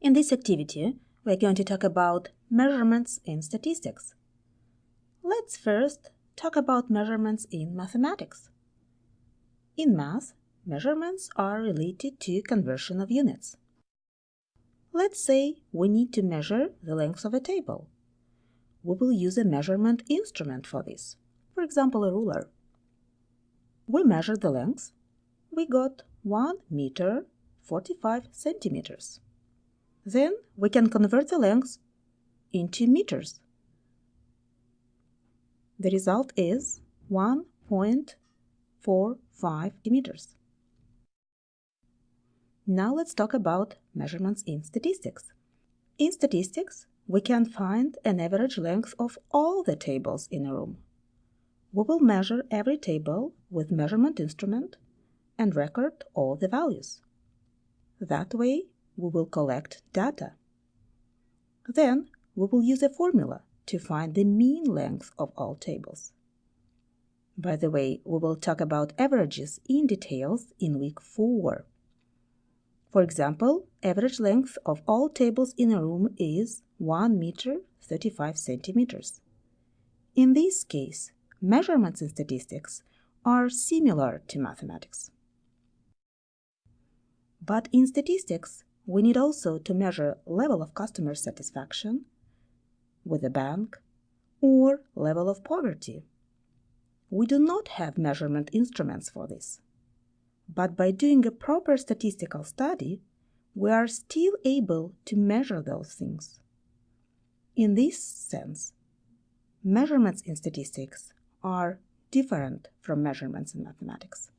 In this activity, we're going to talk about measurements in statistics. Let's first talk about measurements in mathematics. In math, measurements are related to conversion of units. Let's say we need to measure the length of a table. We will use a measurement instrument for this, for example, a ruler. We measure the length. We got 1 meter 45 centimeters. Then we can convert the length into meters. The result is 1.45 meters. Now let's talk about measurements in statistics. In statistics, we can find an average length of all the tables in a room. We will measure every table with measurement instrument and record all the values. That way, we will collect data. Then we will use a formula to find the mean length of all tables. By the way, we will talk about averages in details in week 4. For example, average length of all tables in a room is 1 meter 35 centimeters. In this case, measurements in statistics are similar to mathematics. But in statistics, we need also to measure level of customer satisfaction with a bank or level of poverty. We do not have measurement instruments for this. But by doing a proper statistical study, we are still able to measure those things. In this sense, measurements in statistics are different from measurements in mathematics.